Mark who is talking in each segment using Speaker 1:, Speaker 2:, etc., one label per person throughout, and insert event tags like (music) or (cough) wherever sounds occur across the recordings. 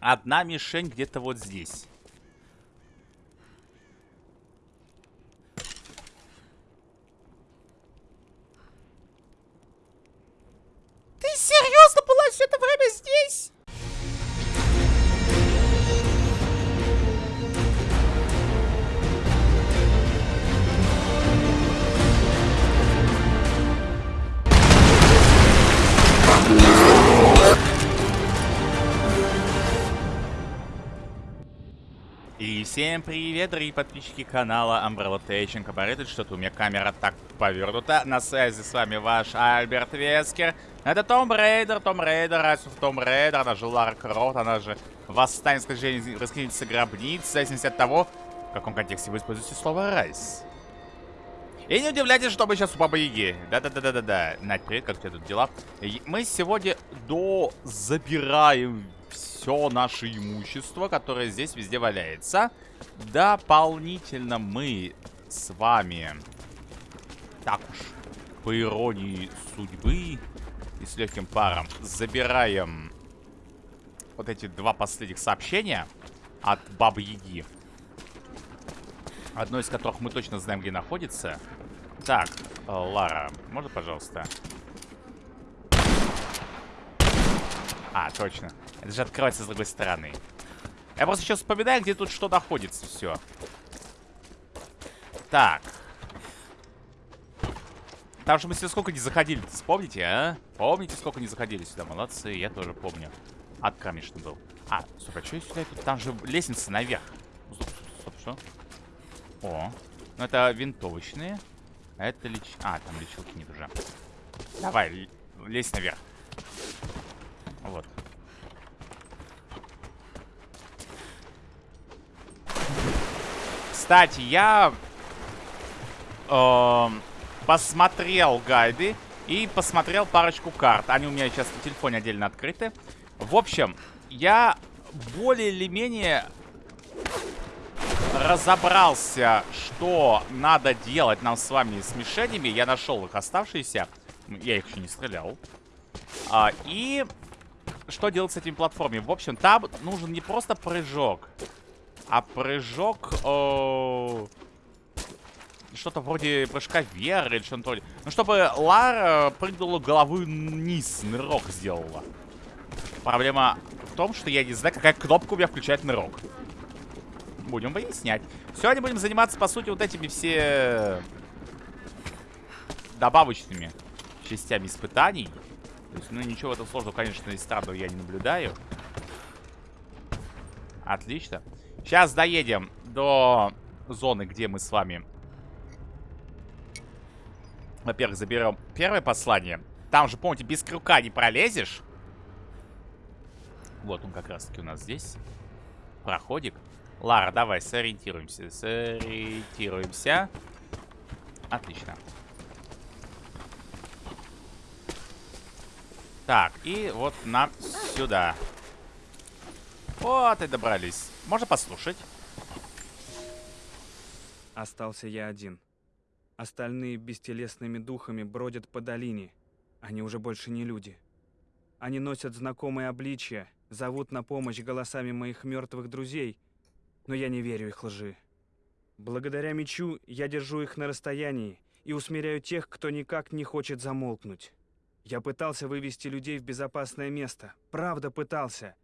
Speaker 1: одна мишень где-то вот здесь. Всем привет, дорогие подписчики канала Umbrella Tech Incorporated. Что-то у меня камера так повернута. На связи с вами ваш Альберт Вескер. Это Tomb Raider, Tomb Raider, Rise of Tomb Raider, она же Лара Крофт, она же Восстание скажения расхитительницы гробниц, в зависимости от того, в каком контексте вы используете слово «rise». И не удивляйтесь, что мы сейчас у Бабы Яги. Да-да-да-да-да-да. Надь, привет, как у тебя тут дела? Мы сегодня до забираем все наше имущество, которое здесь везде валяется. Дополнительно мы с вами, так уж, по иронии судьбы и с легким паром, забираем вот эти два последних сообщения от Бабы Яги. Одно из которых мы точно знаем, где находится. Так, Лара, можно, пожалуйста? А, точно. Это же открывается с другой стороны. Я просто сейчас вспоминаю, где тут что находится. Все. Так. Там же мы сюда сколько не заходили, вспомните, а? Помните, сколько не заходили сюда? Молодцы, я тоже помню. Ад, конечно, был. А, стоп, а что я сюда иду? Там же лестница наверх. Стоп, стоп, стоп, что? О, ну это винтовочные. Это леч... А, там лечилки нет уже. Давай, лезь наверх. Вот. Кстати, я э, посмотрел гайды и посмотрел парочку карт. Они у меня сейчас на телефоне отдельно открыты. В общем, я более или менее разобрался, что надо делать нам с вами с мишенями. Я нашел их оставшиеся. Я их еще не стрелял. А, и что делать с этими платформами? В общем, там нужен не просто прыжок, а прыжок... Что-то вроде прыжка вверх или что-то. Ну, чтобы Лара прыгнула головой вниз, нырок сделала. Проблема в том, что я не знаю, какая кнопка у меня включает нырок. Будем выяснять. Сегодня будем заниматься, по сути, вот этими все добавочными частями испытаний. То есть, ну, ничего в этом сложного, конечно, из странного я не наблюдаю. Отлично. Сейчас доедем до зоны, где мы с вами... Во-первых, заберем первое послание. Там же, помните, без крюка не пролезешь. Вот он как раз-таки у нас здесь. Проходик. Лара, давай, сориентируемся. Сориентируемся. Отлично. Так, и вот нам сюда. Вот и добрались. Можно послушать?
Speaker 2: Остался я один. Остальные бестелесными духами бродят по долине. Они уже больше не люди. Они носят знакомые обличья, зовут на помощь голосами моих мертвых друзей, но я не верю их лжи. Благодаря мечу я держу их на расстоянии и усмиряю тех, кто никак не хочет замолкнуть. Я пытался вывести людей в безопасное место. Правда пытался.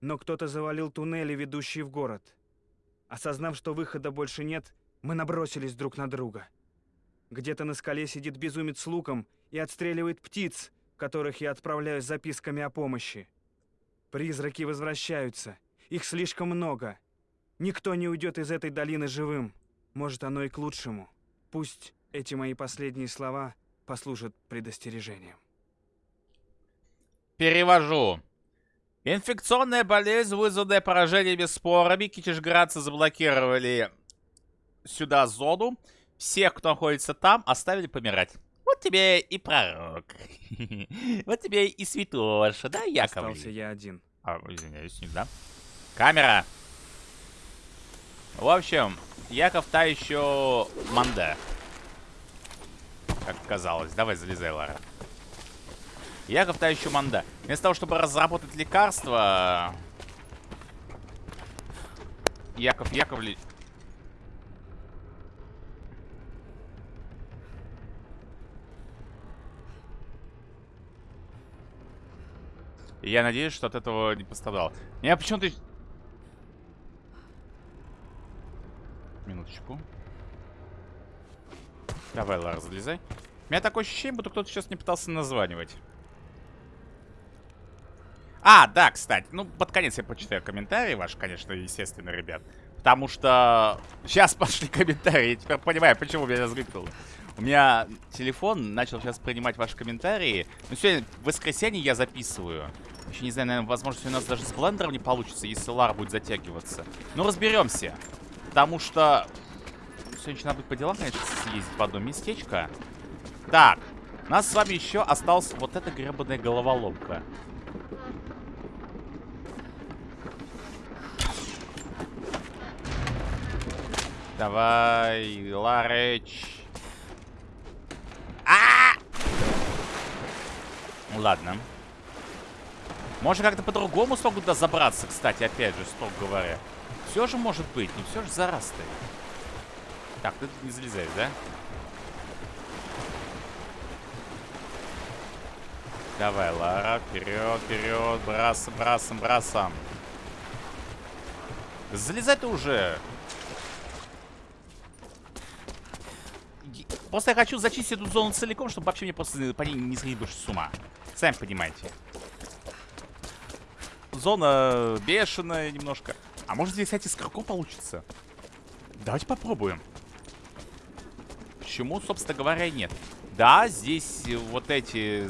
Speaker 2: Но кто-то завалил туннели, ведущие в город. Осознав, что выхода больше нет, мы набросились друг на друга. Где-то на скале сидит безумец с луком и отстреливает птиц, которых я отправляю с записками о помощи. Призраки возвращаются. Их слишком много. Никто не уйдет из этой долины живым. Может, оно и к лучшему. Пусть эти мои последние слова послужат предостережением.
Speaker 1: Перевожу. Инфекционная болезнь, вызванная поражениями спорами. Китежградцы заблокировали сюда зону. Всех, кто находится там, оставили помирать. Вот тебе и пророк. (laughs) Вот тебе и святоша, да, Яков?
Speaker 2: Остался я один.
Speaker 1: А, извиняюсь, не да. Камера. В общем, Яков та еще манда. Как казалось. Давай, залезай, Лара. Яков та еще манда. Вместо того, чтобы разработать лекарство, Яков Яковлевич. Я надеюсь, что от этого не пострадал. Меня почему-то... Минуточку. Давай, Лара, залезай. У меня такое ощущение, будто кто-то сейчас не пытался названивать. А, да, кстати. Ну, под конец я почитаю комментарии ваши, конечно, естественно, ребят. Потому что сейчас (laughs) пошли комментарии. Я теперь понимаю, почему меня разгрыкнуло. У меня телефон начал сейчас принимать ваши комментарии. Ну, сегодня в воскресенье я записываю. Еще не знаю, наверное, возможно, у нас даже с блендером не получится, если Лар будет затягиваться. Ну, разберемся. Потому что... Сегодня надо будет по делам, конечно, съездить в одно местечко. Так, у нас с вами еще осталась вот эта гребаная головоломка. Давай, Ларыч. А! Ладно. Может, как-то по-другому смогут туда забраться, кстати, опять же, строго говоря. Все же может быть, не все же зараз ты. Так, ты тут не залезаешь, да? Давай, Лара, вперед, вперед, брасом, брасом, брасом. Залезай ты уже. Просто я хочу зачистить эту зону целиком, чтобы вообще мне просто по ней не сходить больше с ума. Сами понимаете. Зона бешеная немножко. А может здесь, кстати, скорко получится? Давайте попробуем. Почему, собственно говоря, нет? Да, здесь вот эти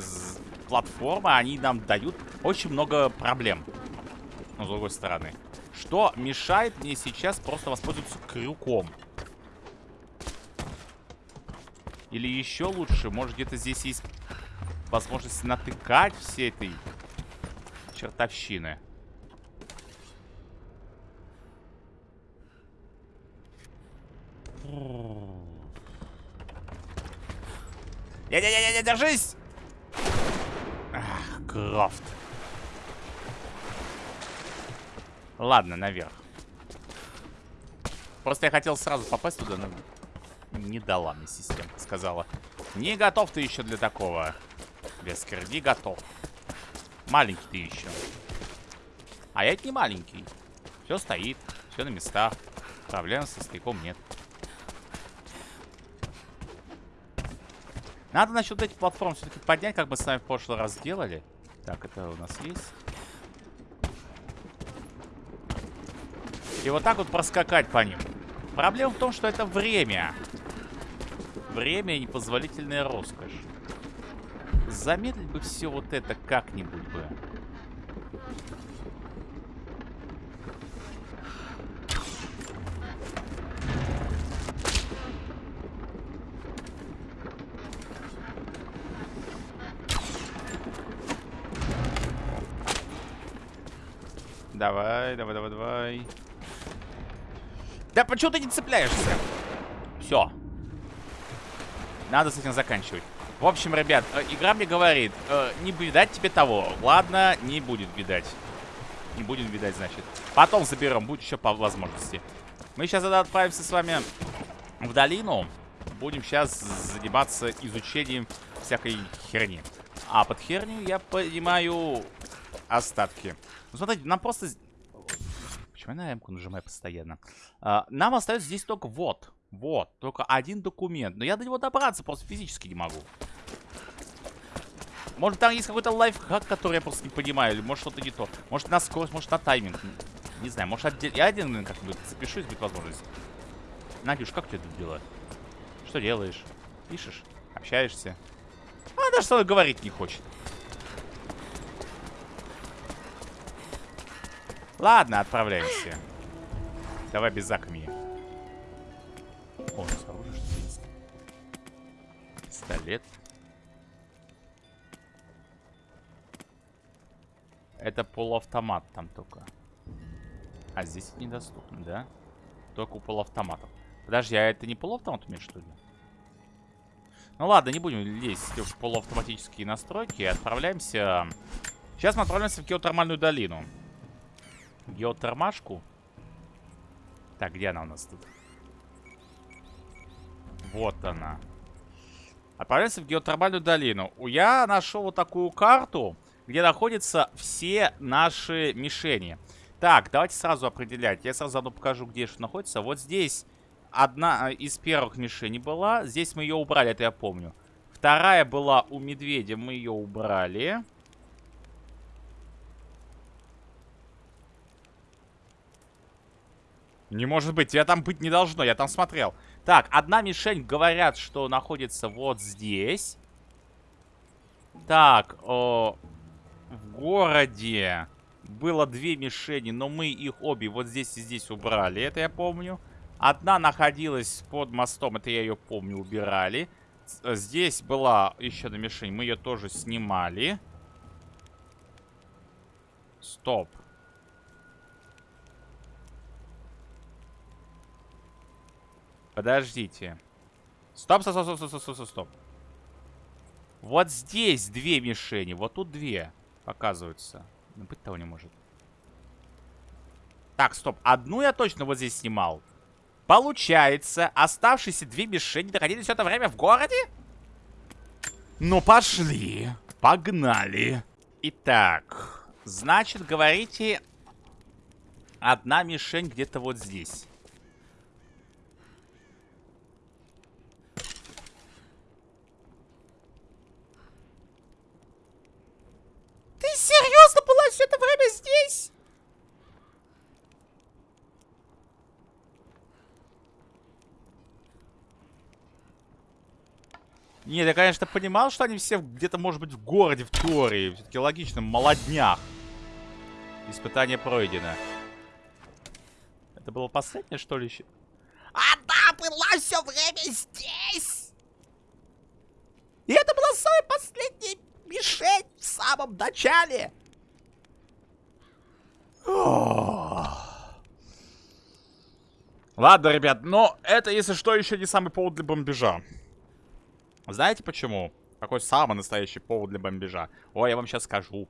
Speaker 1: платформы, они нам дают очень много проблем. Но с другой стороны. Что мешает мне сейчас просто воспользоваться крюком? Или еще лучше, может где-то здесь есть возможность натыкать все этой чертовщины. Не-не-не-не, держись! Ах, Крофт. Ладно, наверх. Просто я хотел сразу попасть туда, но не дала мне системка. Сказала, не готов ты еще для такого. Вескер, не готов. Маленький ты еще. А я не маленький. Все стоит, все на местах. Проблем со стыком нет. Надо насчет этих платформ все-таки поднять, как мы с вами в прошлый раз сделали. Так, это у нас есть. И вот так вот проскакать по ним. Проблема в том, что это время. Время и непозволительная роскошь. Замедлить бы все вот это как-нибудь бы. Давай, давай, давай, давай. Да почему ты не цепляешься? Все. Надо с этим заканчивать. В общем, ребят, э, игра мне говорит, э, не видать тебе того. Ладно, не будет видать. Не будем видать, значит. Потом заберем, будет еще по возможности. Мы сейчас отправимся с вами в долину. Будем сейчас заниматься изучением всякой херни. А под херню я понимаю остатки. Ну, смотрите, нам просто... Почему я на М-ку нажимаю постоянно? А, нам остается здесь только вот. Вот, только один документ. Но я до него добраться просто физически не могу. Может, там есть какой-то лайфхак, который я просто не понимаю. Или может что-то не то. Может, на скорость, может, на тайминг. Не знаю, может, отдель... я один как-нибудь запишусь, будет возможность. Надюш, как ты это дела? Что делаешь? Пишешь? Общаешься? А, даже что говорить не хочет. Ладно, отправляемся. Давай без закми. О. Пистолет. Это полуавтомат там только. А здесь недоступно, да? Только у полуавтоматов. Подожди, а это не полуавтомат у меня, что ли? Ну ладно, не будем лезть в полуавтоматические настройки. Отправляемся... Сейчас мы отправляемся в геотермальную долину. Геотермашку. Так, где она у нас тут? Вот она. Отправляемся в геотермальную долину. Я нашел вот такую карту, где находятся все наши мишени. Так, давайте сразу определять. Я сразу заодно покажу, где что находится. Вот здесь одна из первых мишеней была. Здесь мы ее убрали, это я помню. Вторая была у медведя, мы ее убрали. Не может быть, тебя там быть не должно, я там смотрел. Так, одна мишень, говорят, что находится вот здесь. Так, о, в городе было две мишени, но мы их обе вот здесь и здесь убрали, это я помню. Одна находилась под мостом, это я ее помню, убирали. Здесь была еще одна мишень, мы ее тоже снимали. Стоп. Подождите. Стоп, стоп, стоп, стоп, стоп, стоп, стоп. Вот здесь две мишени, вот тут две показываются. Ну, быть того не может. Так, стоп. Одну я точно вот здесь снимал. Получается, оставшиеся две мишени находились все это время в городе? Ну, пошли. Погнали. Итак, значит, говорите, одна мишень где-то вот здесь.
Speaker 3: Серьезно была все это время здесь?
Speaker 1: Нет, я, конечно, понимал, что они все где-то, может быть, в городе, в теории. Все-таки логично, молоднях. Испытание пройдено. Это было последнее, что ли, еще?
Speaker 3: Она была все время здесь! И это была самая последняя мишень в самом начале.
Speaker 1: Ладно, ребят, но это, если что, еще не самый повод для бомбежа. Знаете почему? Какой самый настоящий повод для бомбежа? Ой, я вам сейчас скажу.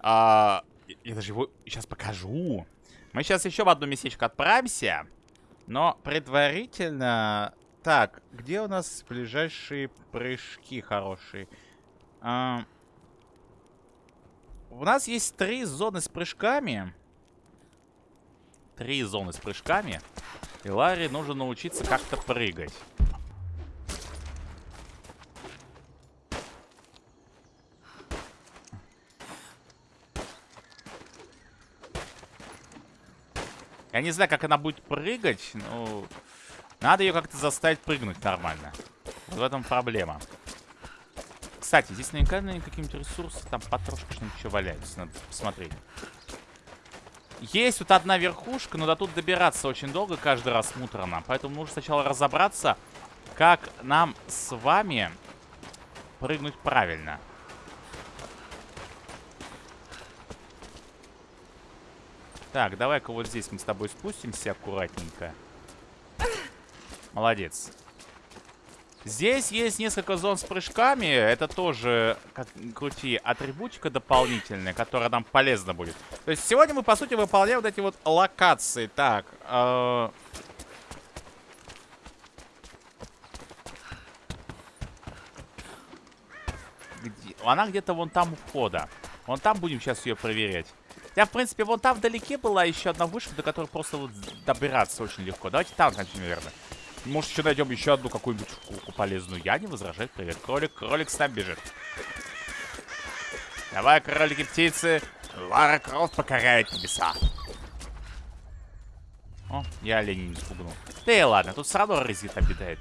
Speaker 1: А, я даже его сейчас покажу. Мы сейчас еще в одно местечко отправимся. Но предварительно... Так, где у нас ближайшие прыжки хорошие? А, у нас есть три зоны с прыжками. Три зоны с прыжками. И Ларри нужно научиться как-то прыгать. Я не знаю, как она будет прыгать, но... Надо ее как-то заставить прыгнуть нормально. Вот в этом проблема. Кстати, здесь наверняка, наверное какие-нибудь ресурсы, там потрошка что-нибудь еще валяются. Надо посмотреть. Есть вот одна верхушка, но до тут добираться очень долго каждый раз муторно. Поэтому нужно сначала разобраться, как нам с вами прыгнуть правильно. Так, давай-ка вот здесь мы с тобой спустимся аккуратненько. Молодец. Здесь есть несколько зон с прыжками. Это тоже, как крути, атрибутика дополнительная, которая нам полезна будет. То есть сегодня мы, по сути, выполняем вот эти вот локации. Так, э? Она где-то вон там у входа. Вон там будем сейчас ее проверять. Я, в принципе, вон там вдалеке была еще одна вышка, до которой просто вот добираться очень легко. Давайте там начнем, наверное. Может, еще найдем еще одну какую-нибудь штуку полезную. Я не возражаю. Привет, кролик. Кролик с нами бежит. Давай, кролики-птицы. Лара Крофт покоряет небеса. О, я оленей не спугнул. Да и ладно, тут все резит обитает.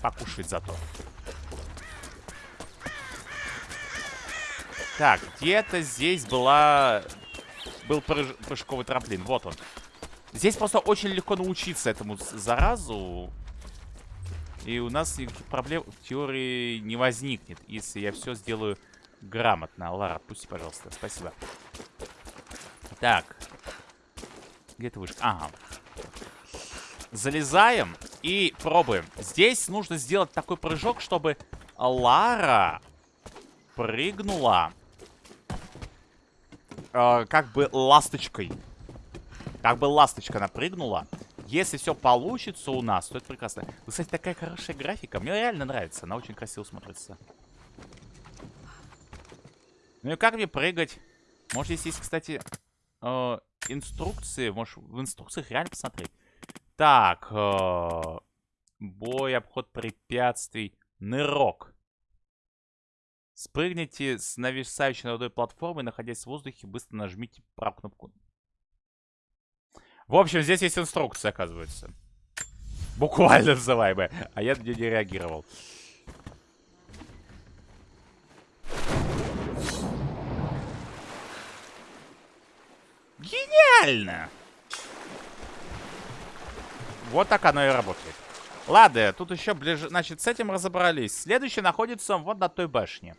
Speaker 1: Покушает зато. Так, где-то здесь была... Был прыж... прыжковый трамплин. Вот он. Здесь просто очень легко научиться этому заразу. И у нас никаких проблем в теории не возникнет, если я все сделаю грамотно. Лара, отпусти, пожалуйста. Спасибо. Так. Где ты вышка? Ага. Залезаем и пробуем. Здесь нужно сделать такой прыжок, чтобы Лара прыгнула э, как бы ласточкой. Как бы ласточка напрыгнула Если все получится у нас, то это прекрасно. Кстати, такая хорошая графика. Мне реально нравится. Она очень красиво смотрится. Ну и как мне прыгать? Может, здесь есть, кстати, э, инструкции. Может, в инструкциях реально посмотреть. Так. Э, бой, обход препятствий. Нырок. Спрыгните с нависающей над водой платформы, находясь в воздухе, быстро нажмите правую кнопку. В общем, здесь есть инструкция, оказывается. Буквально называемая. А я на нее не реагировал. Гениально! Вот так оно и работает. Ладно, тут еще ближе... Значит, с этим разобрались. Следующий находится вот на той башне.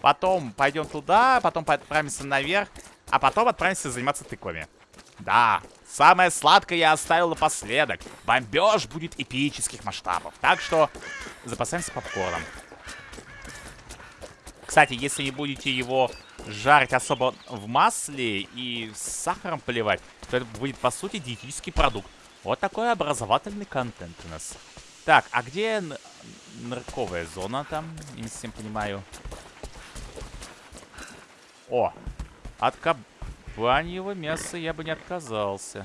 Speaker 1: Потом пойдем туда, потом отправимся наверх, а потом отправимся заниматься тыквами. Да, самое сладкое я оставил напоследок. Бомбеж будет эпических масштабов. Так что запасаемся попкорном. Кстати, если не будете его жарить особо в масле и с сахаром поливать, то это будет, по сути, диетический продукт. Вот такой образовательный контент у нас. Так, а где нарковая зона там? Я не совсем понимаю. О, от кабаньего мяса я бы не отказался.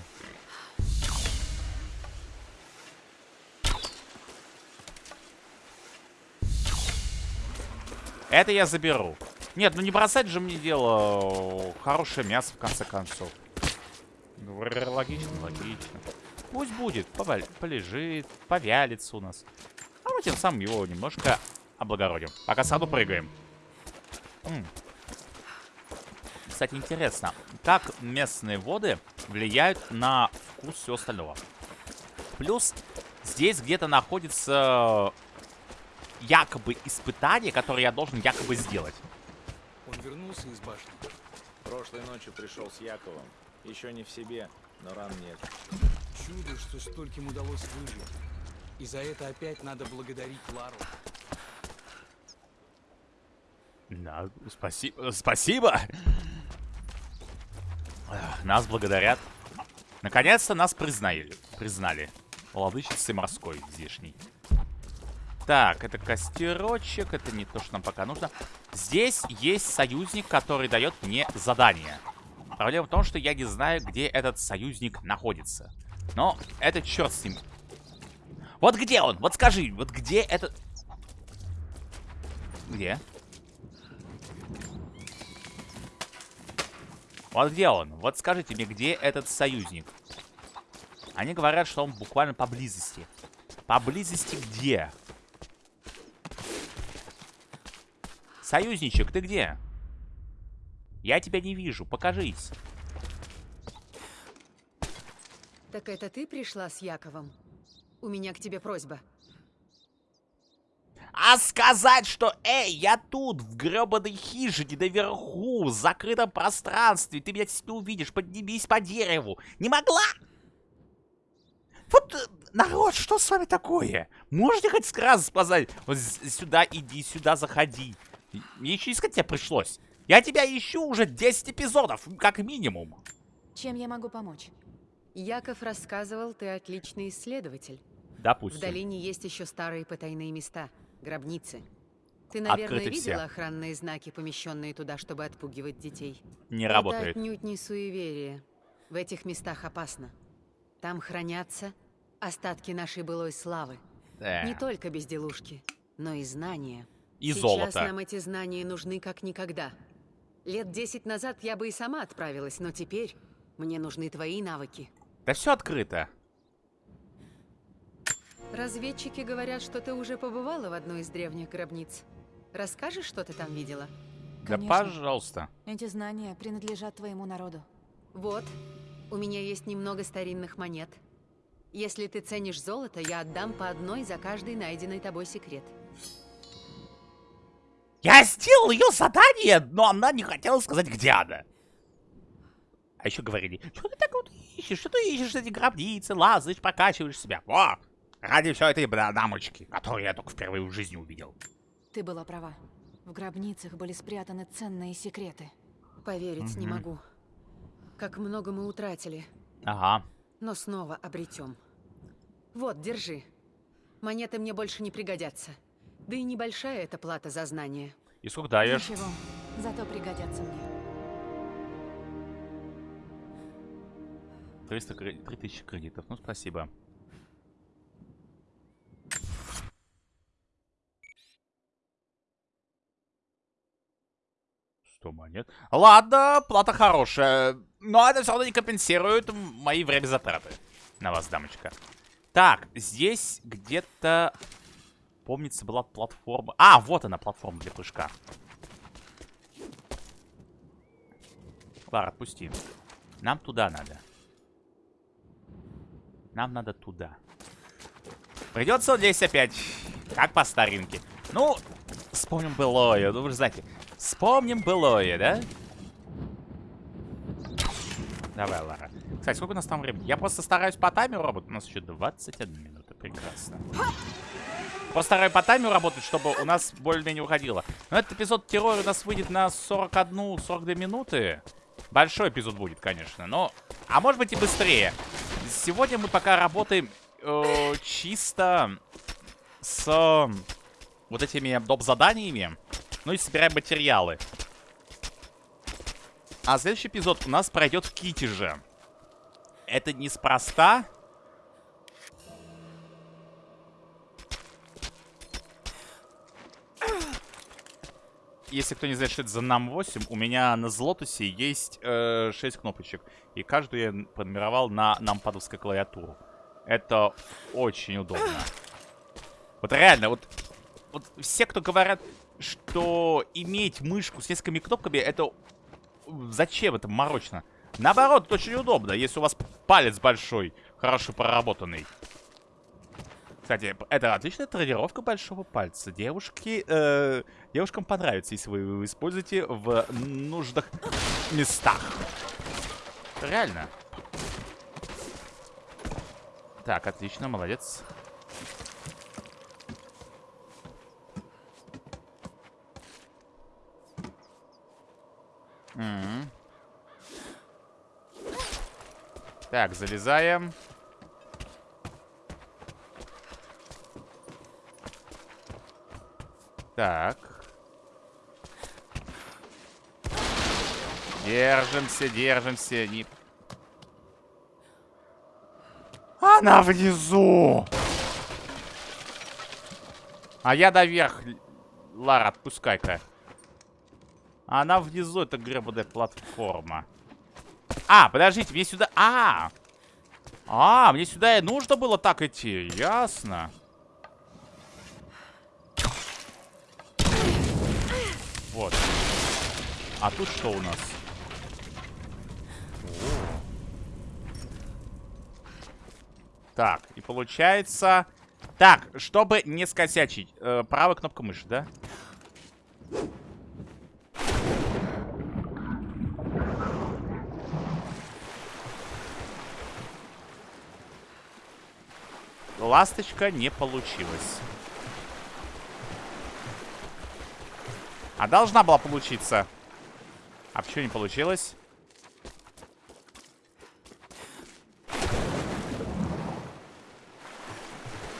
Speaker 1: Это я заберу. Нет, ну не бросать же мне дело хорошее мясо, в конце концов. Логично, логично. Пусть будет, полежит, повялится у нас. А мы тем самым его немножко облагородим. Пока саду прыгаем. М -м. Кстати, интересно, как местные воды влияют на вкус всего остального. Плюс здесь где-то находится якобы испытание, которое я должен якобы сделать.
Speaker 4: Он вернулся из башни.
Speaker 5: Прошлой ночью пришел с Яковом. Еще не в себе, но ран нет.
Speaker 4: Чудо, что стольким удалось выжить. И за это опять надо благодарить Лару.
Speaker 1: Да, спасибо. Спасибо! Нас благодарят. Наконец-то нас признали. Признали. Владычицы морской здешней. Так, это костерочек. Это не то, что нам пока нужно. Здесь есть союзник, который дает мне задание. Проблема в том, что я не знаю, где этот союзник находится. Но это черт с ним. Вот где он? Вот скажи, вот где этот... Где? Вот где он? Вот скажите мне, где этот союзник? Они говорят, что он буквально поблизости. Поблизости где? Союзничек, ты где? Я тебя не вижу, покажись.
Speaker 6: Так это ты пришла с Яковом? У меня к тебе просьба.
Speaker 1: А сказать, что «Эй, я тут, в гребаной хижине, наверху, в закрытом пространстве, ты меня не увидишь, поднимись по дереву» Не могла? Вот, э, народ, что с вами такое? Можете хоть сразу сказать, вот сюда иди, сюда заходи. Мне еще искать тебя пришлось. Я тебя ищу уже 10 эпизодов, как минимум.
Speaker 6: Чем я могу помочь? Яков рассказывал, ты отличный исследователь.
Speaker 1: Допустим.
Speaker 6: В долине есть еще старые потайные места – Гробницы. Ты, наверное,
Speaker 1: Открыты
Speaker 6: видела
Speaker 1: все.
Speaker 6: охранные знаки, помещенные туда, чтобы отпугивать детей?
Speaker 1: Не
Speaker 6: Это
Speaker 1: работает.
Speaker 6: отнюдь не суеверие. В этих местах опасно. Там хранятся остатки нашей былой славы.
Speaker 1: Да.
Speaker 6: Не только безделушки, но и знания.
Speaker 1: И
Speaker 6: Сейчас
Speaker 1: золото.
Speaker 6: нам эти знания нужны как никогда. Лет десять назад я бы и сама отправилась, но теперь мне нужны твои навыки.
Speaker 1: Да все открыто.
Speaker 6: Разведчики говорят, что ты уже побывала в одной из древних гробниц. Расскажешь, что ты там видела?
Speaker 1: Да
Speaker 7: Конечно.
Speaker 1: пожалуйста.
Speaker 7: Эти знания принадлежат твоему народу.
Speaker 6: Вот, у меня есть немного старинных монет. Если ты ценишь золото, я отдам по одной за каждый найденный тобой секрет.
Speaker 1: Я сделал ее задание, но она не хотела сказать, где она. А еще говорили, что ты так вот ищешь, что ты ищешь эти гробницы, лазаешь, прокачиваешь себя. Во! Ради все этой дамочки, которую я только впервые в жизни увидел.
Speaker 7: Ты была права. В гробницах были спрятаны ценные секреты.
Speaker 6: Поверить не
Speaker 1: Мгм.
Speaker 6: могу. Как много мы утратили,
Speaker 1: Ага.
Speaker 6: но снова обретем. Вот, держи. Монеты мне больше не пригодятся. Да и небольшая эта плата за знание.
Speaker 1: И сколько даешь?
Speaker 7: Ничего, зато пригодятся мне.
Speaker 1: 300 кре- 3000 кредитов. Ну, спасибо. Сто монет. Ладно, плата хорошая. Но это все равно не компенсирует мои время затраты. На вас, дамочка. Так, здесь где-то... Помнится, была платформа... А, вот она, платформа для прыжка. Лара, отпусти. Нам туда надо. Нам надо туда. Придется здесь опять. Как по старинке. Ну, вспомним былое. Ну, вы же знаете. Вспомним былое, да? Давай, Лара. Кстати, сколько у нас там времени? Я просто стараюсь по таймеру работать. У нас еще 21 минута. Прекрасно. Просто стараюсь по таймеру работать, чтобы у нас более-менее уходило. Но этот эпизод террора у нас выйдет на 41-42 минуты. Большой эпизод будет, конечно, но... А может быть и быстрее. Сегодня мы пока работаем э, чисто с э, вот этими доп-заданиями. Ну и собираем материалы. А следующий эпизод у нас пройдет в Китеже. Это неспроста. Если кто не знает, что это за NAM 8, у меня на Злотусе есть э, 6 кнопочек. И каждую я пронумеровал на нампадовской клавиатуру. Это очень удобно. Вот реально, вот, вот все, кто говорят, что иметь мышку с несколькими кнопками, это зачем это морочно? Наоборот, это очень удобно, если у вас палец большой, хорошо проработанный. Кстати, это отличная тренировка большого пальца. Девушки, э, девушкам понравится, если вы его используете в нужных местах. Реально. Так, отлично, молодец. М. Так, залезаем. Так. Держимся, держимся. Не... Она внизу! А я наверх. Лара, отпускай-ка. Она внизу, это гребаная платформа. А, подождите, мне сюда... А! А, мне сюда и нужно было так идти. Ясно. Вот. А тут что у нас? Так, и получается... Так, чтобы не скосячить. Э, правая кнопка мыши, да? Ласточка не получилась. А должна была получиться. А почему не получилось?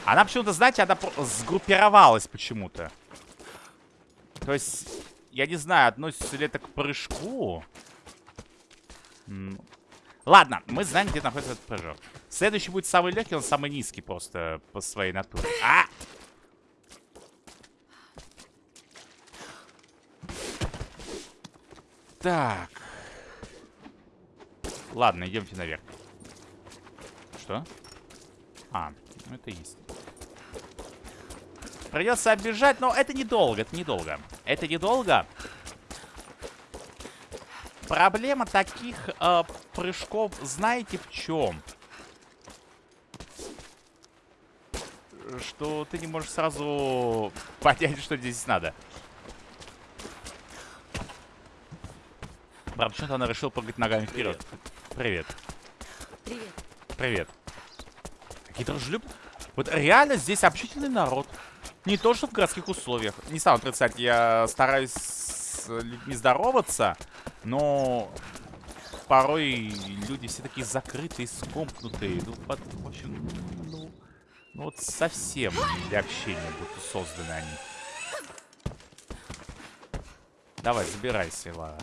Speaker 1: Она почему-то, знаете, она сгруппировалась почему-то. То есть, я не знаю, относится ли это к прыжку. Ладно, мы знаем, где находится этот прыжок. Следующий будет самый легкий, он самый низкий просто по своей натуре. А! Так. Ладно, идемте наверх. Что? А, ну это есть. Придется оббежать, но это недолго, это недолго. Это недолго. Проблема таких э, прыжков, знаете, в чем? Что ты не можешь сразу понять, что здесь надо. Правда, почему-то она решила прыгать ногами вперед. Привет.
Speaker 6: Привет.
Speaker 1: Привет. Какие дружелюб... Вот реально здесь общительный народ. Не то, что в городских условиях. Не стану отрицать, я стараюсь с людьми здороваться, но порой люди все такие закрытые, скомкнутые. Ну, под- в общем, ну, Ну вот совсем для общения будто созданы они. Давай, забирайся, Лара.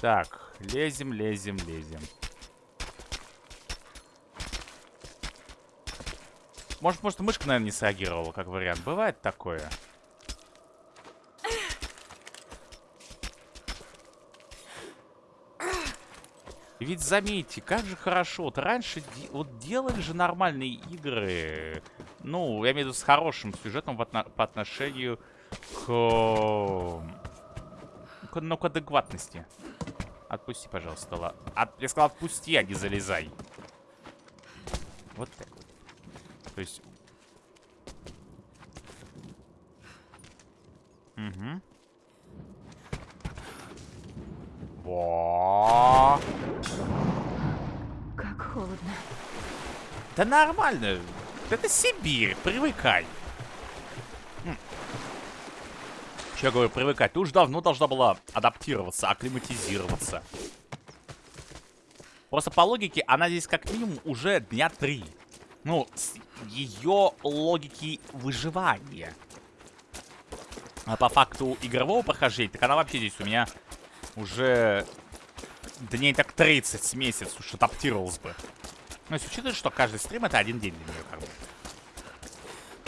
Speaker 1: Так, лезем, лезем, лезем. Может, может, мышка, наверное, не среагировала, как вариант. Бывает такое. Ведь заметьте, как же хорошо. Вот раньше де вот делали же нормальные игры. Ну, я имею в виду с хорошим сюжетом в отно по отношению к... к... Ну, к адекватности. Отпусти, пожалуйста, ла. От... Я сказал, отпусти, а не залезай. Вот так. То есть... Угу. Во.
Speaker 7: Как холодно.
Speaker 1: Да нормально. Это Сибирь, привыкай. Я говорю, привыкать? Ты уже давно должна была адаптироваться, акклиматизироваться. Просто по логике, она здесь как минимум уже дня три. Ну, с ее логики выживания. А по факту игрового прохождения, так она вообще здесь у меня уже дней так 30 с месяц уж адаптировалась бы. Ну, если учитывать, что каждый стрим это один день для нее, как бы.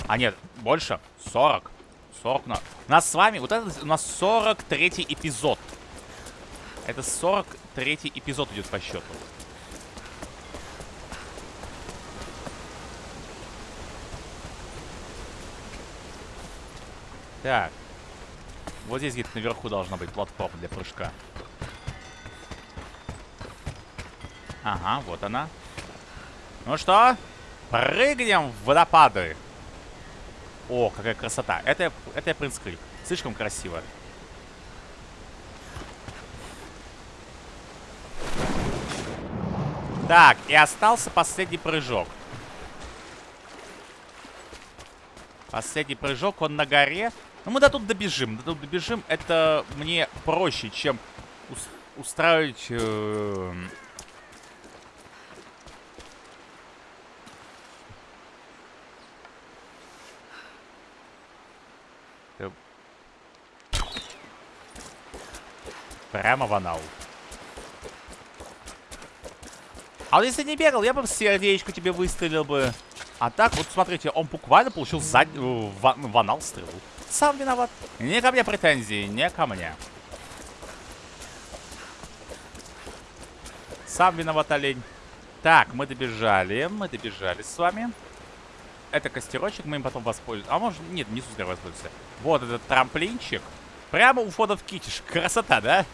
Speaker 1: А нет, больше. 40. 40 на... У нас с вами, вот это у нас 43 эпизод. Это 43 эпизод идет по счету. Так. Вот здесь где-то наверху должна быть платформа для прыжка. Ага, вот она. Ну что? Прыгнем в водопады. О, какая красота. Это, это Принц Крик. Слишком красиво. Так, и остался последний прыжок. Последний прыжок, он на горе. Ну, мы до тут добежим. До тут добежим. Это мне проще, чем ус устраивать... Э Э, Прямо в анал. А вот если не бегал, я бы сердечко тебе выстрелил бы. А так, вот смотрите, он буквально получил зад... Э, в, в анал стрелу. Сам виноват. Не ко мне претензии, не ко мне. Сам виноват олень. Так, мы добежали, мы добежали с вами. Это костерочек, мы им потом воспользуемся. А может, нет, не сюда воспользуемся. Вот этот трамплинчик. Прямо у входа в китиш. (laughs) Красота, да?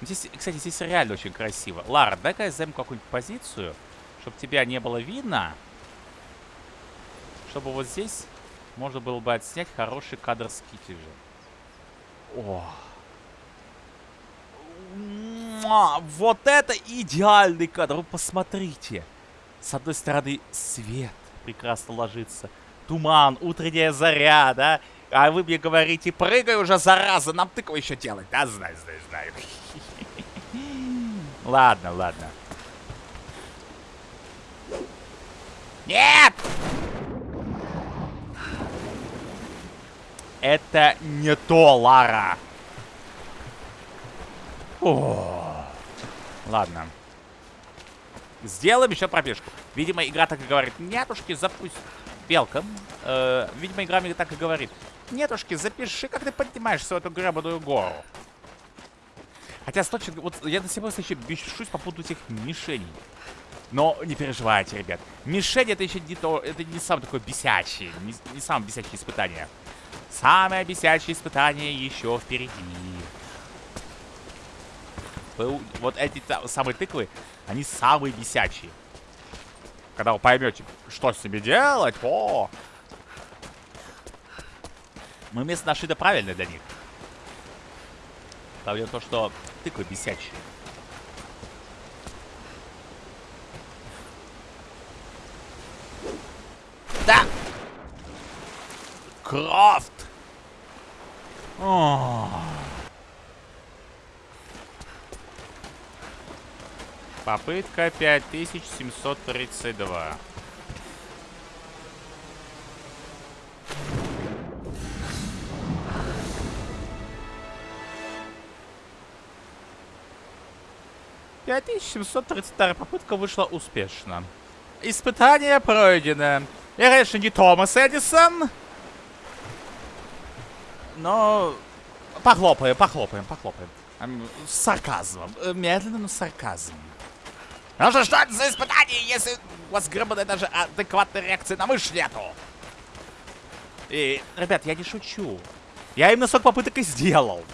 Speaker 1: Здесь, кстати, здесь реально очень красиво. Лара, дай-ка я займу какую-нибудь позицию, чтобы тебя не было видно. Чтобы вот здесь можно было бы отснять хороший кадр с китежа. О. Муа, Вот это идеальный кадр. Вы посмотрите. С одной стороны свет прекрасно ложится. Туман, утренняя заря, да? А вы мне говорите, прыгай уже, зараза, нам тыкву еще делать. Да, знаю, знаю, знаю. Ладно, ладно. Нет! Это не то, Лара. О, ладно. Сделаем еще пробежку. Видимо, игра так и говорит. Нетушки, запусть... Белка. Э, видимо, игра мне так и говорит. Нетушки, запиши, как ты поднимаешься в эту гребаную гору. Хотя, с вот я до сих пор еще бешусь по поводу этих мишеней. Но не переживайте, ребят. Мишень это еще не то, это не самое такое бесячее, не, не самое бесячее испытание. Самое бесячее испытание еще впереди. Вот эти самые тыквы, они самые бесячие. Когда вы поймете, что с ними делать, о! Мы место нашли да правильное для них. В том, что тыквы бесячие. Да! Крафт! О. Попытка 5732. Пять тысяч семьсот тридцать вторая попытка вышла успешно. Испытание пройдено. Я, конечно, не Томас Эдисон. Но похлопаем, похлопаем, похлопаем. Эм, С сарказмом. Э, Медленно, но с сарказмом. Ну что, что это за испытание, если у вас гребаная даже адекватной реакции на мышь нету? И, ребят, я не шучу. Я именно 40 попыток и сделал.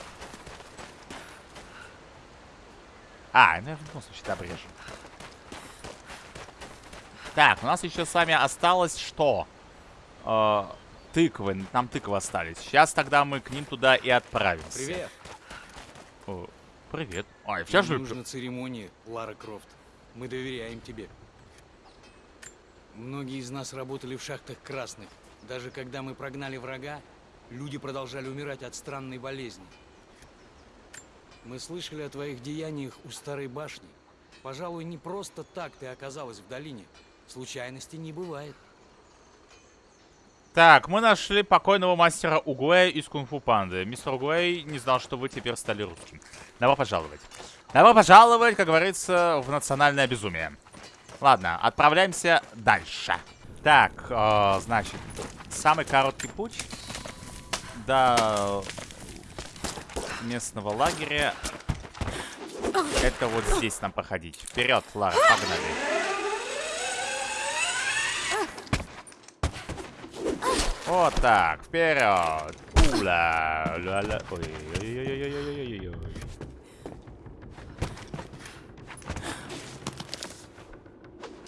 Speaker 1: А, ну я в любом случае обрежу. Так, у нас еще с вами осталось что? Э, тыквы. Нам тыквы остались. Сейчас тогда мы к ним туда и отправимся.
Speaker 4: Привет.
Speaker 1: О, привет. Ой, сейчас же...
Speaker 4: нужно церемонии, Лара Крофт. Мы доверяем тебе. Многие из нас работали в шахтах красных. Даже когда мы прогнали врага, люди продолжали умирать от странной болезни. Мы слышали о твоих деяниях у старой башни. Пожалуй, не просто так ты оказалась в долине. Случайностей не бывает.
Speaker 1: Так, мы нашли покойного мастера Угуэя из Кунг-Фу Панды. Мистер Угуэй не знал, что вы теперь стали русским. Добро пожаловать. Добро пожаловать, как говорится, в национальное безумие. Ладно, отправляемся дальше. Так, э, значит, самый короткий путь до местного лагеря. Это вот здесь нам проходить. Вперед, Лара, погнали. Вот так, вперед. Ула, ля, ля. Ой, ой, ой, ой, ой, ой, ой, ой.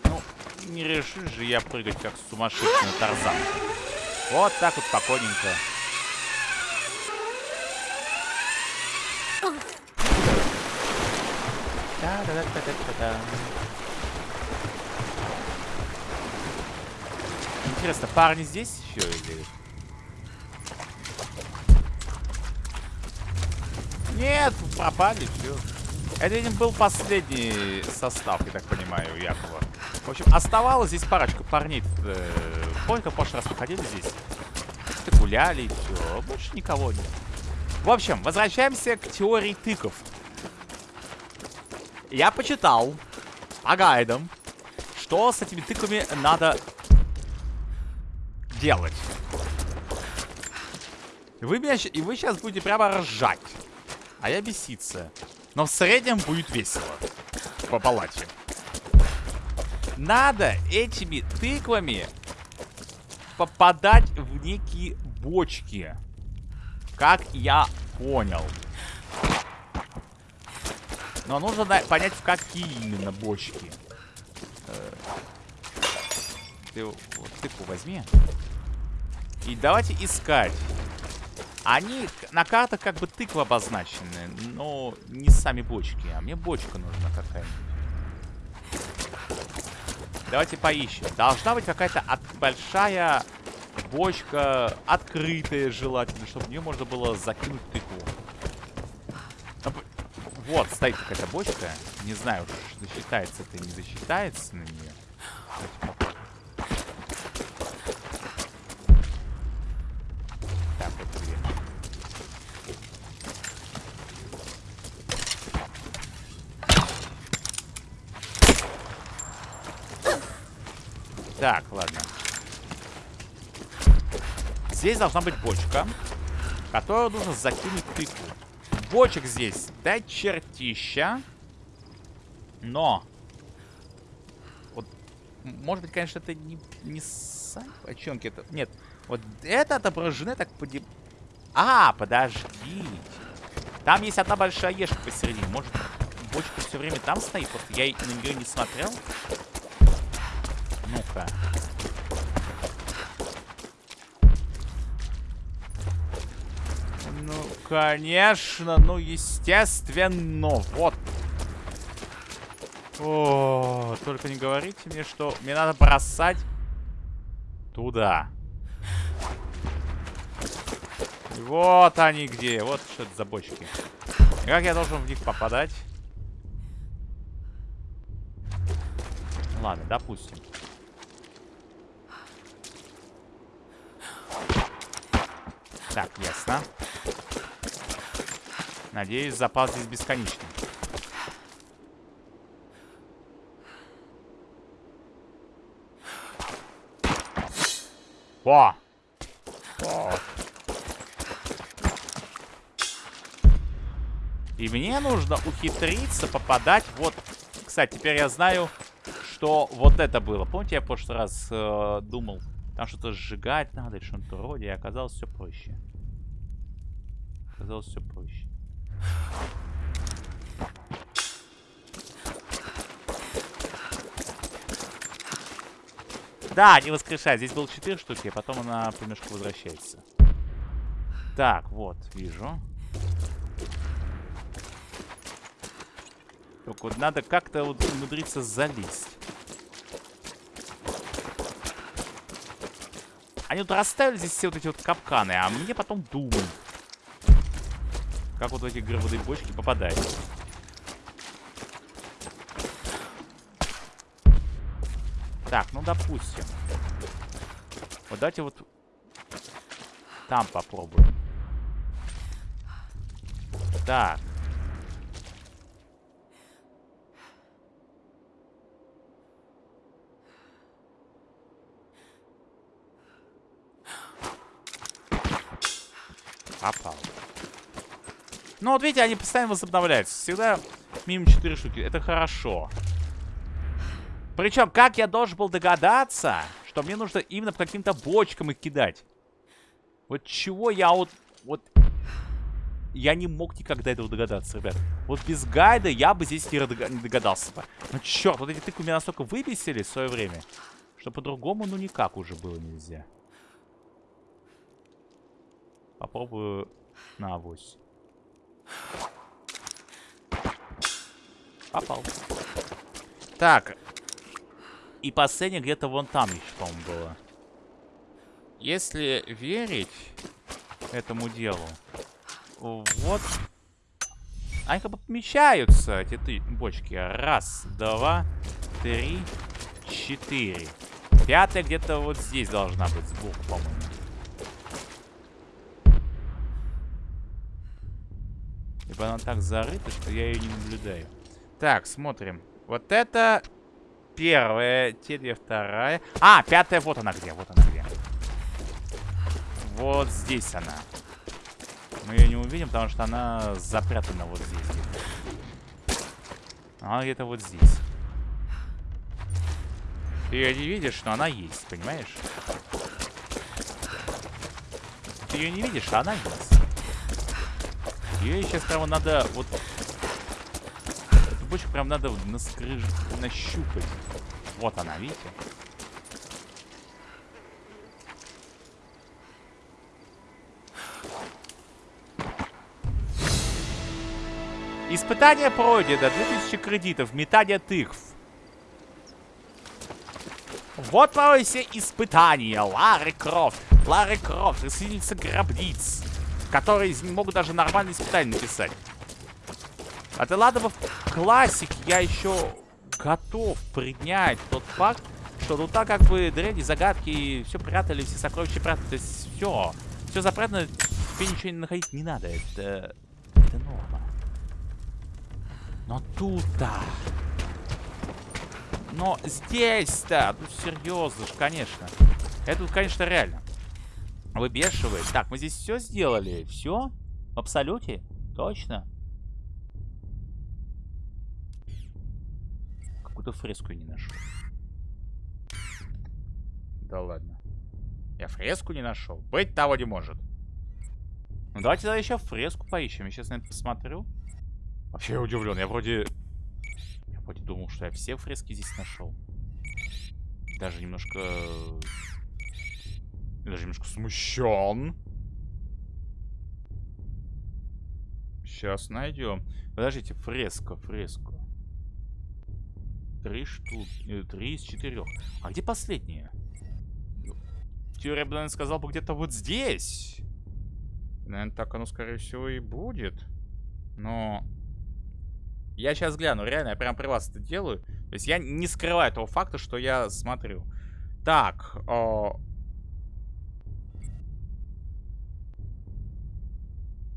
Speaker 1: Ну, не решишь же я прыгать как сумасшедший на Тарзан. Вот так вот спокойненько. Да-да-да-да-да-да. Интересно, парни здесь еще или... Нет, пропали, все. Это, видимо, был последний состав, я так понимаю, Якова. В общем, оставалось здесь парочка парней. Э, Помните, в прошлый раз мы ходили здесь? Просто гуляли все. Больше никого нет. В общем, возвращаемся к теории тыков. Я почитал по гайдам, что с этими тыками надо делать. Вы, меня, и вы сейчас будете прямо ржать. А я беситься. Но в среднем будет весело. По палате. Надо этими тыквами попадать в некие бочки. Как я понял. Но нужно понять, в какие именно бочки. Э, Ты вот тыкву возьми. И давайте искать. Они на картах как бы тыквы обозначены, но не сами бочки. А мне бочка нужна какая-нибудь. Давайте поищем. Должна быть какая-то от- большая бочка, открытая желательно, чтобы в нее можно было закинуть тыкву. Вот, стоит какая-то бочка. Не знаю, засчитается это, не засчитается на нее. Давайте попробуем. Так, вот две. Так, ладно. Здесь должна быть бочка, которую нужно закинуть тыкву. Бочек здесь до чертища. Но. Вот, может быть, конечно, это не, не сами бочонки. Это, нет, вот это отображены так поди... А, подождите. Там есть одна большая ешка посередине. Может, бочка все время там стоит? Просто я на нее не смотрел. Ну-ка. Ну, конечно, ну, естественно, вот. О, только не говорите мне, что мне надо бросать туда. Вот они где, вот что это за бочки. И как я должен в них попадать? Ладно, допустим. Так, ясно. Надеюсь, запас здесь бесконечный. О! О! И мне нужно ухитриться попадать вот... Кстати, теперь я знаю, что вот это было. Помните, я в прошлый раз э, думал, там что-то сжигать надо или что-то вроде, и оказалось все проще. Оказалось все проще. Да, не воскрешай. Здесь было 4 штуки, а потом она понемножку возвращается. Так, вот, вижу. Только вот надо как-то вот умудриться залезть. Они вот расставили здесь все вот эти вот капканы, а мне потом думают. Как вот в эти гробовые бочки попадать. Так, ну допустим. Вот давайте вот там попробуем. Так. Попал. Ну вот видите, они постоянно возобновляются. Всегда мимо 4 штуки. Это хорошо. Причем, как я должен был догадаться, что мне нужно именно по каким-то бочкам их кидать? Вот чего я вот... Вот... Я не мог никогда этого догадаться, ребят. Вот без гайда я бы здесь не догадался бы. Ну черт, вот эти тыквы меня настолько выбесили в свое время, что по-другому ну никак уже было нельзя. Попробую на авось. Попал. Так. И последнее где-то вон там еще, по-моему, было. Если верить этому делу, вот... Они как бы помещаются, эти ты, бочки. Раз, два, три, четыре. Пятая где-то вот здесь должна быть, сбоку, по-моему. Либо она так зарыта, что я ее не наблюдаю. Так, смотрим. Вот это первая, те две вторая. А, пятая, вот она где, вот она где. Вот здесь она. Мы ее не увидим, потому что она запрятана вот здесь где-то. Она где-то вот здесь. Ты ее не видишь, но она есть, понимаешь? Ты ее не видишь, а она есть. Ее сейчас прямо надо вот... Эту бочку прям надо наскрыж... нащупать. Вот она, видите? Испытание пройдено. 2000 кредитов. Метание тыкв. Вот мое все испытания. Ларри Крофт. Ларри Крофт. Расхитительница гробниц которые могут даже нормальные испытания написать. А ты ладно, в классик я еще готов принять тот факт, что ну так как бы древние загадки, все прятали, все сокровища прятали, то есть все. Все запрятано, тебе ничего не находить не надо. Это, это норма. Но тут-то... Но здесь-то, ну серьезно ж, конечно. Это, конечно, реально. Выбешивает. Так, мы здесь все сделали. Все? В абсолюте? Точно? Какую-то фреску я не нашел. Да ладно. Я фреску не нашел. Быть того не может. Ну давайте тогда еще фреску поищем. Я сейчас на это посмотрю. Вообще я удивлен. Я вроде... Я вроде думал, что я все фрески здесь нашел. Даже немножко даже немножко смущен. Сейчас найдем. Подождите, фреска, фреска. Три штуки. Три из четырех. А где последняя? В теории, я бы, наверное, сказал бы где-то вот здесь. Наверное, так оно, скорее всего, и будет. Но... Я сейчас гляну, реально, я прям при вас это делаю. То есть я не скрываю того факта, что я смотрю. Так, о...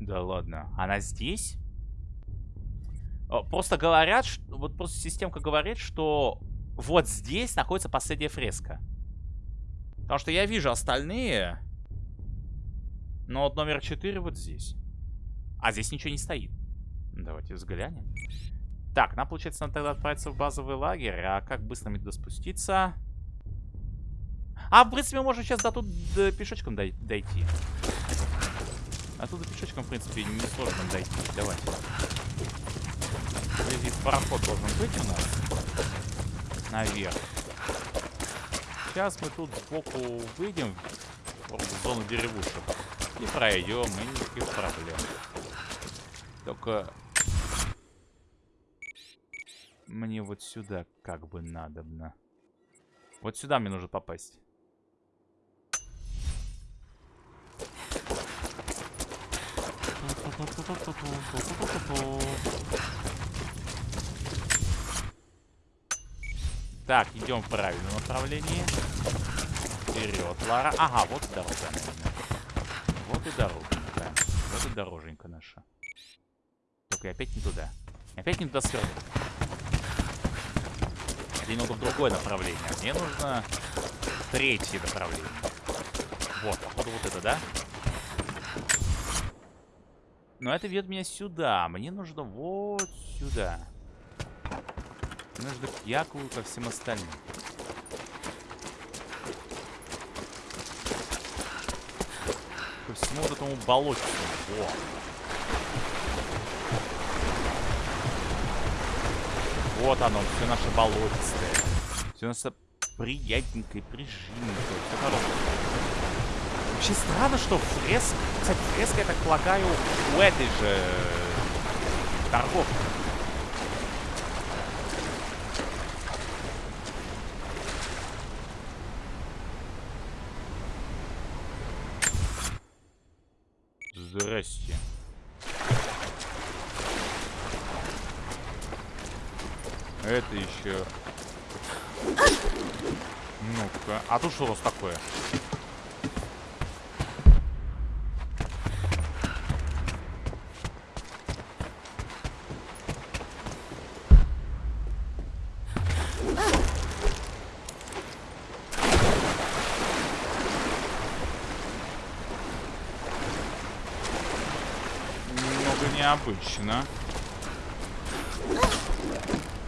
Speaker 1: Да ладно, она здесь? О, Просто говорят, ш- вот просто системка говорит, что вот здесь находится последняя фреска. Потому что я вижу остальные, но вот номер 4 вот здесь. А здесь ничего не стоит. Давайте взглянем. Так, нам, получается, надо тогда отправиться в базовый лагерь. А как быстро мне туда спуститься? А, в принципе, можно сейчас до тут пешочком дой- дойти. Оттуда пешочком, в принципе, не сложно дойти. Давайте. Здесь пароход должен быть у нас. Наверх. Сейчас мы тут сбоку выйдем в зону деревушек. И пройдем, и никаких проблем. Только... Мне вот сюда как бы надобно. Вот сюда мне нужно попасть. Так, идем в правильном направлении. Вперед, Лара. Ага, вот и дорога, наверное. Вот и дороженька. Вот и дороженька наша. Только я опять не туда. Опять не туда свернул. Мне надо в другое направление. Мне нужно третье направление. Вот, походу вот это, да? Но это ведет меня сюда. Мне нужно вот сюда. Мне нужно к Якову ко всем остальным. Ко всему вот этому болоту. Во. Вот оно, все наше болотистое. Все наше приятненькое, прижимненькое. Все хорошее. Вообще странно, что фреск... Кстати, фреска, я так полагаю, у этой же торговки. Здрасте. Это еще... Ну-ка. А тут что у нас такое? Немного необычно.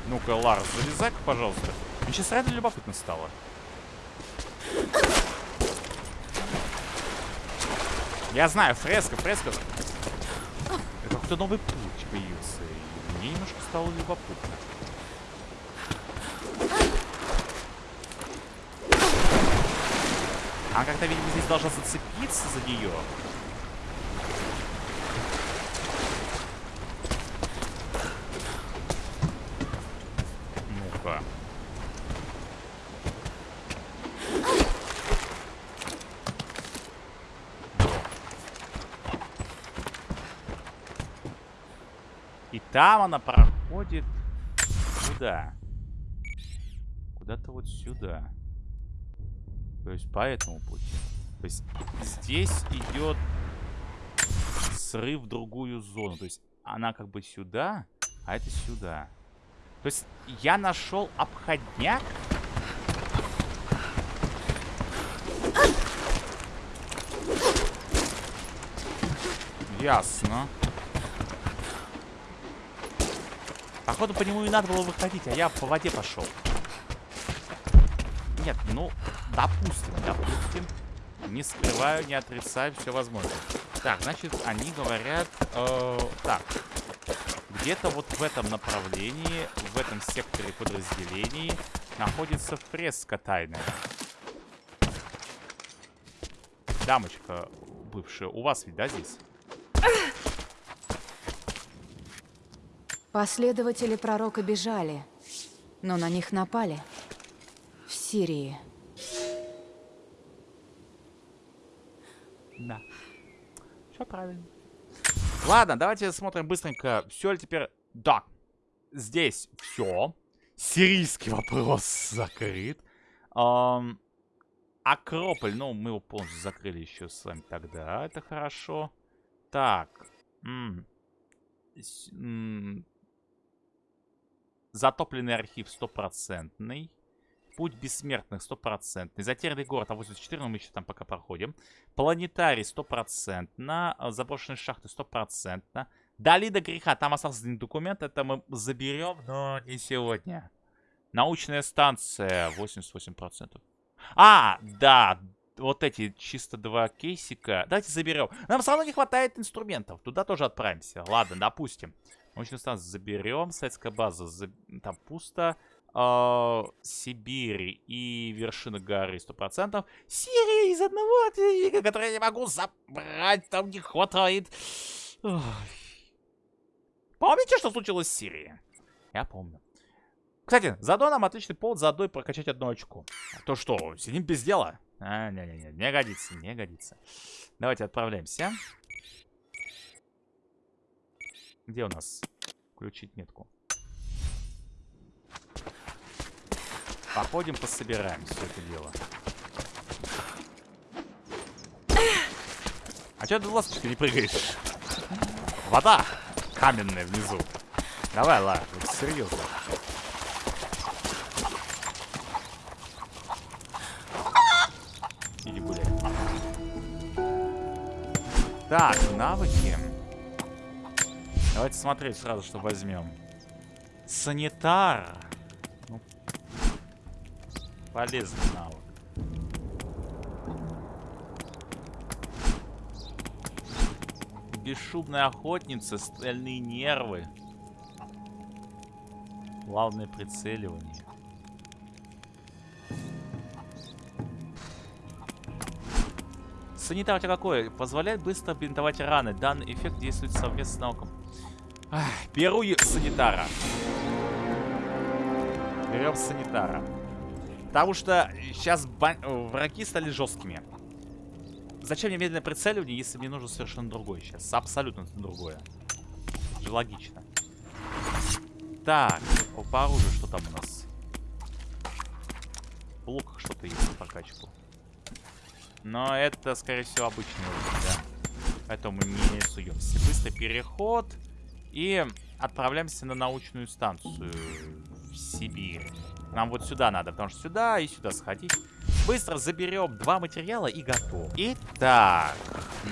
Speaker 1: Ну-ка, Ларс, залезай пожалуйста. Мне сейчас реально любопытно стало. Я знаю, фреска, фреска. Это какой-то новый путь появился. И мне немножко стало любопытно. Она как-то, видимо, здесь должна зацепиться за нее. Ну-ка. И там она проходит куда? Куда-то вот сюда. То есть по этому пути. То есть здесь идет срыв в другую зону. То есть она как бы сюда, а это сюда. То есть я нашел обходняк. Ясно. Походу по нему и надо было выходить, а я по воде пошел. Нет, ну, допустим, допустим. Не скрываю, не отрицаю, все возможно. Так, значит, они говорят... э, так, где-то вот в этом направлении, в этом секторе подразделений находится фреска тайная. Дамочка бывшая, у вас ведь, да, здесь?
Speaker 7: Последователи пророка бежали, но на них напали. В Сирии.
Speaker 1: Да. Все правильно. Ладно, давайте смотрим быстренько. Все ли теперь... Да. здесь все. Сирийский вопрос закрыт. Ам, Акрополь, ну, мы его полностью закрыли еще с вами тогда. Это хорошо. Так. м, с- м, Затопленный архив стопроцентный. Путь бессмертных стопроцентный. Затерянный город А84, но мы еще там пока проходим. Планетарий стопроцентно. а, Заброшенные шахты стопроцентно. Долина греха. Там остался один документ. Это мы заберем, но не сегодня. Научная станция 88%. А, да. Вот эти чисто два кейсика. Давайте заберем. Нам все равно не хватает инструментов. Туда тоже отправимся. Ладно, допустим. Станцию заберем. Советская база. за- Там пусто. А, Сибирь и вершина горы 100%. Сирия из одного ответа, который я не могу забрать. Там не хватает. Ой. Помните, что случилось с Сирией? Я помню. Кстати, заодно нам отличный повод заодно и прокачать одно очко. А то что, сидим без дела? А, не-не-не, не годится, не годится. Давайте отправляемся. Где у нас? Включить метку. Походим, пособираем все это дело. А что ты ласточка не прыгаешь? Вода каменная внизу. Давай, ла, вот серьезно. Иди гуляй. Так, навыки. Давайте смотреть сразу, что возьмем. Санитар. Ну, полезный навык. Бесшумная охотница, стальные нервы. Главное прицеливание. Санитар какой? Позволяет быстро бинтовать раны. Данный эффект действует совместно с науком. Беру санитара. Берем санитара. Потому что сейчас э, враги стали жесткими. Зачем мне медленное прицеливание, если мне нужно совершенно другое сейчас? Абсолютно другое. Логично. Так, по оружию что там у нас? В луках что-то есть на прокачку. Но это, скорее всего, обычный уровень, да. Поэтому не суемся. Быстрый переход. И отправляемся на научную станцию в Сибирь. Нам вот сюда надо, потому что сюда и сюда сходить. Быстро заберем два материала и готов. Итак,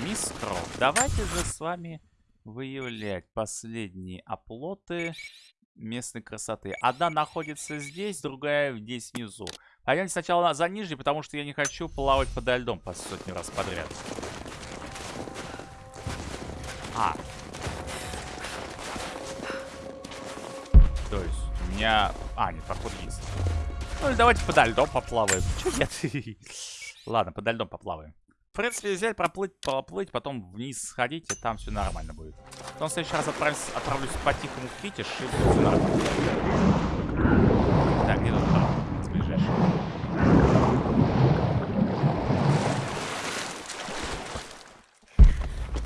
Speaker 1: мистров, давайте же с вами выявлять последние оплоты местной красоты. Одна находится здесь, другая здесь внизу. Пойдемте сначала на- за нижней, потому что я не хочу плавать подо льдом по сотни раз подряд. А. меня... А, нет, проход есть. Ну, или давайте подо льдом поплаваем. (laughs) Чё нет? Ладно, подо льдом поплаваем. В принципе, взять, проплыть, поплыть, потом вниз сходить, и там все нормально будет. Потом в следующий раз отправлюсь, отправлюсь по-тихому в Китиш, и будет все нормально. Так, где тут проход? ближайший?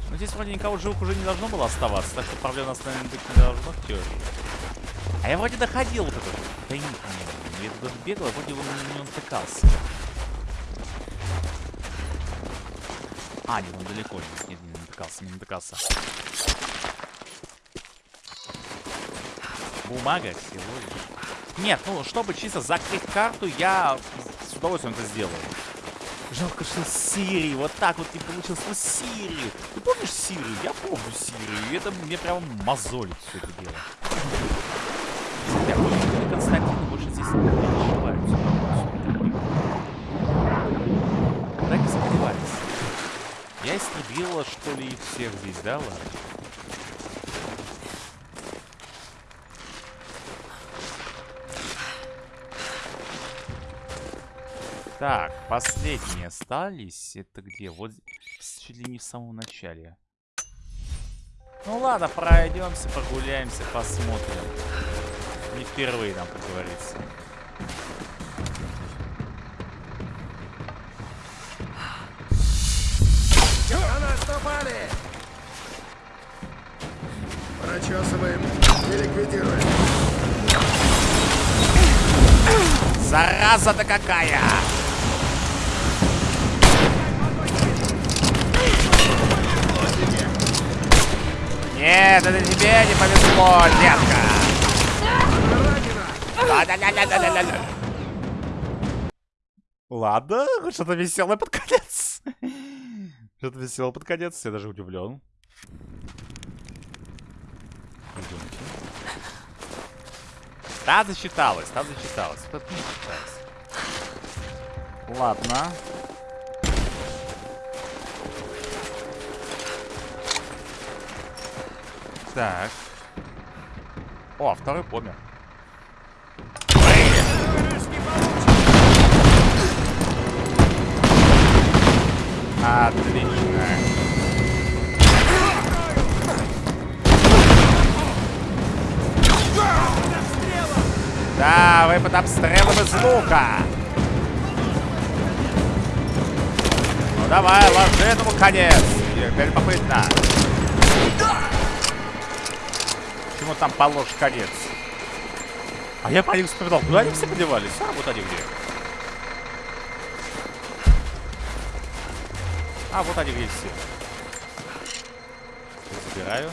Speaker 1: Ну, здесь вроде никого живых уже не должно было оставаться, так что проблем у нас, быть не должно в. А я вроде доходил вот этот тайник мне. Я туда бегал, а вроде он него натыкался. А, нет, он далеко. Нет, нет, не натыкался, не натыкался. Бумага всего. Нет, ну, чтобы чисто закрыть карту, я с удовольствием это сделаю. Жалко, что Сирии вот так вот не получилось. Ну, Сирию. Ты помнишь Сирию? Я помню Сирию. И это мне прямо мозолит все это дело. Я помню, что Константин Да не сомневайтесь. Я истребила, что ли, их всех здесь, да, ладно? Так, последние остались. Это где? Вот чуть ли не в самом начале. Ну ладно, пройдемся, прогуляемся, посмотрим. Не впервые нам, как говорится.
Speaker 8: Прочесываем и ликвидируем.
Speaker 1: Зараза-то какая! Нет, это тебе не повезло, детка! Ладно, что-то веселое под конец. Что-то веселое под конец, я даже удивлен. Та засчиталась, та засчиталась. Тут не засчиталась. Ладно. Так. О, второй помер. Отлично. Да, вы под обстрелом из лука. Ну давай, ложи этому конец. Любопытно. Почему там положь конец? А я по ним вспоминал, куда они все подевались? А, вот они где. А, вот они где все. Забираю.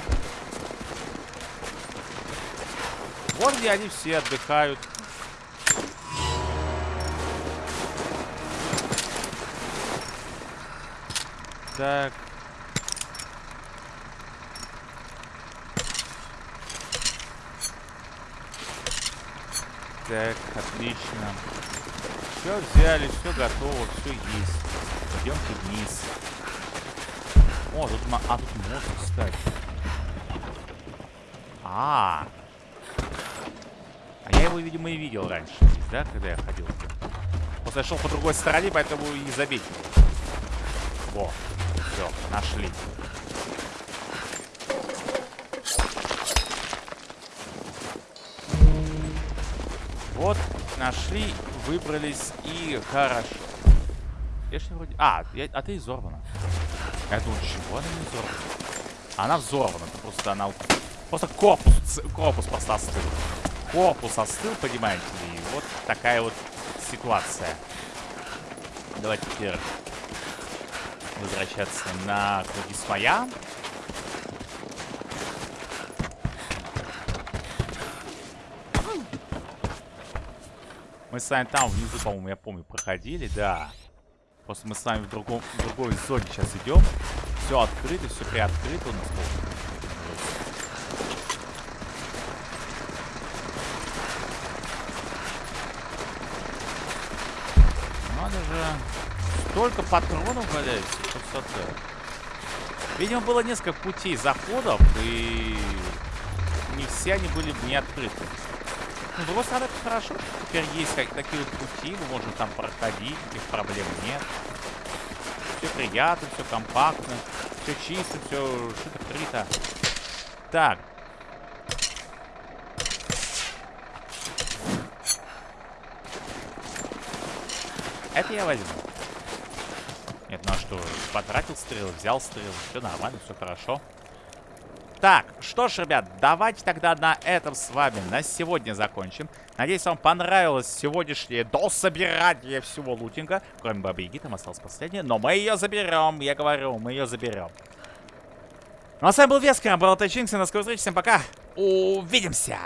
Speaker 1: Вот где они все отдыхают. Так. Так, отлично. Все взяли, все готово, все есть. Идемте вниз. О, тут, а, тут мост, кстати. А, а я его, видимо, и видел раньше, здесь, да, когда я ходил. Просто я шел по другой стороне, поэтому и заметил. Во, все, нашли. Вот, нашли, выбрались и хорошо. Не вроде... А, я- а ты изорвана. Я думаю, чего она не взорвана? Она взорвана, это просто она... Просто корпус, корпус просто остыл. Корпус остыл, понимаете ли? И вот такая вот ситуация. Давайте теперь возвращаться на круги своя. Мы с вами там внизу, по-моему, я помню, проходили, да. Просто мы с вами в, другом, в другой зоне сейчас идем. Все открыто, все приоткрыто у нас. Надо же. Столько патронов валяется. Красота. Видимо, было несколько путей заходов, и не все они были не открыты. Ну, стороны, это хорошо. Теперь есть как, такие вот пути, мы можем там проходить, никаких проблем нет. Все приятно, все компактно, все чисто, все шито-крыто. Так. Это я возьму. Нет, ну а что, потратил стрелы, взял стрелы, все нормально, все хорошо. Так, что ж, ребят, давайте тогда на этом с вами на сегодня закончим. Надеюсь, вам понравилось сегодняшнее дособирание всего лутинга. Кроме Бабы Яги, там осталось последнее. Но мы ее заберем, я говорю, мы ее заберем. Ну а с вами был Вескер, был Чинкс, и на скорой встречи, всем пока. Увидимся!